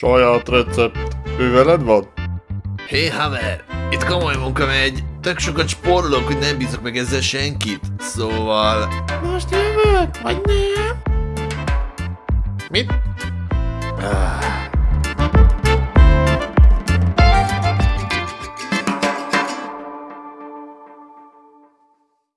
Saját recept. Ő veled van? Hé haver, itt komoly munka megy. Tök sokat spórolok, hogy nem bízok meg ezzel senkit. Szóval... Most jövök, vagy nem? Mit?